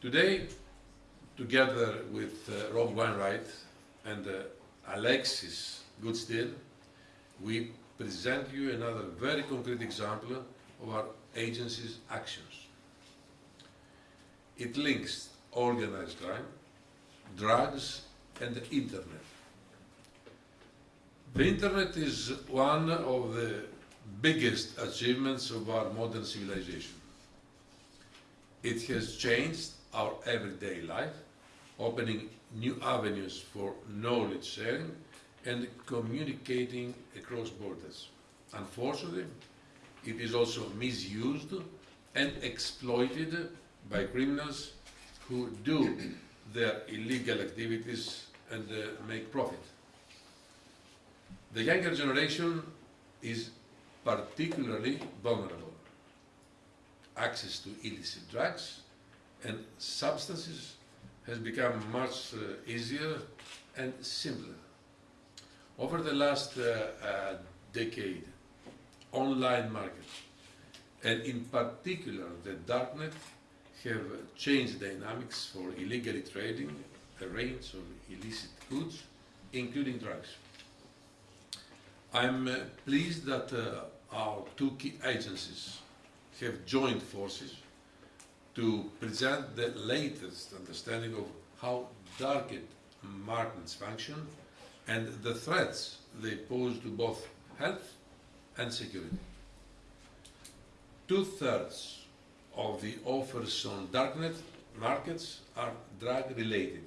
Today, together with uh, Rob Wainwright and uh, Alexis Goosdeel, we present you another very concrete example of our agency's actions. It links organized crime, drugs and the internet. The internet is one of the biggest achievements of our modern civilization. It has changed our everyday life, opening new avenues for knowledge sharing and communicating across borders. Unfortunately, it is also misused and exploited by criminals who do their illegal activities and uh, make profit. The younger generation is particularly vulnerable. Access to illicit drugs and substances has become much uh, easier and simpler. Over the last uh, uh, decade, online markets, and in particular the darknet, have changed dynamics for illegally trading a range of illicit goods, including drugs. I'm uh, pleased that uh, our two key agencies have joined forces to present the latest understanding of how darknet markets function and the threats they pose to both health and security. Two-thirds of the offers on darknet markets are drug-related.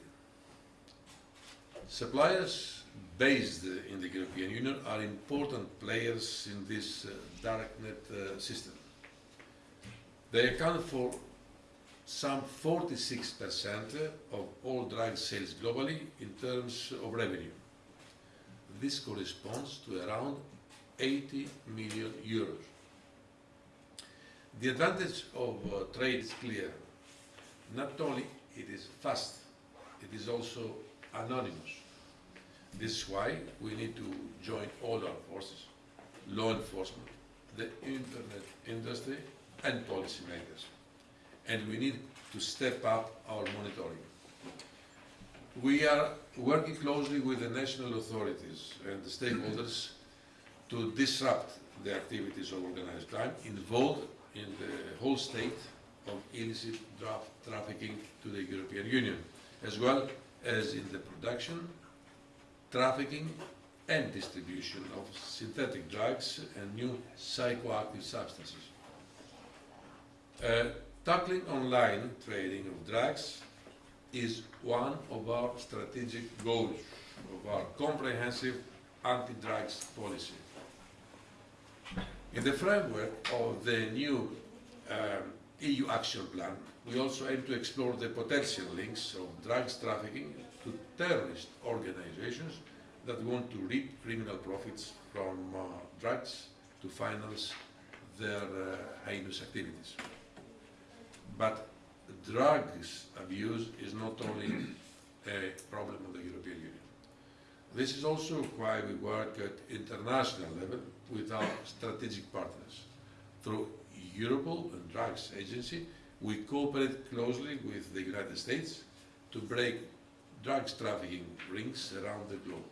Suppliers based in the European Union are important players in this uh, darknet uh, system. They account for some 46% of all drug sales globally in terms of revenue. This corresponds to around 80 million euros. The advantage of uh, trade is clear. Not only it is fast, it is also anonymous. This is why we need to join all our forces, law enforcement, the internet industry and policymakers. And we need to step up our monitoring. We are working closely with the national authorities and the stakeholders to disrupt the activities of organized crime involved in the whole state of illicit drug trafficking to the European Union, as well as in the production, trafficking and distribution of synthetic drugs and new psychoactive substances. Uh, tackling online trading of drugs is one of our strategic goals of our comprehensive anti-drugs policy. In the framework of the new um, EU action plan, we also aim to explore the potential links of drugs trafficking to terrorist organizations that want to reap criminal profits from uh, drugs to finance their uh, heinous activities. But drugs abuse is not only a problem of the European Union. This is also why we work at international level with our strategic partners. Through Europol and Drugs Agency, we cooperate closely with the United States to break drugs trafficking rings around the globe.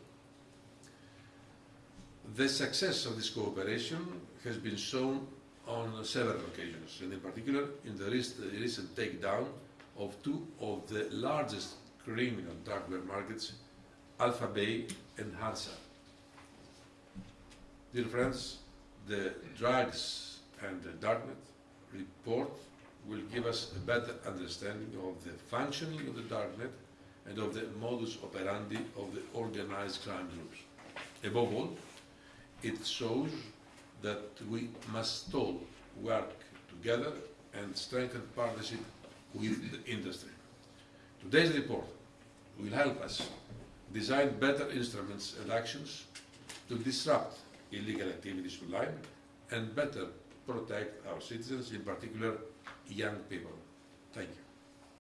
The success of this cooperation has been shown on several occasions, and in particular in the recent takedown of two of the largest criminal drug markets, AlphaBay and Hansa. Dear friends, the drugs and the darknet report will give us a better understanding of the functioning of the darknet and of the modus operandi of the organized crime groups. Above all, it shows that we must all work together and strengthen partnership with the industry. Today's report will help us design better instruments and actions to disrupt illegal activities online and better protect our citizens, in particular young people. Thank you.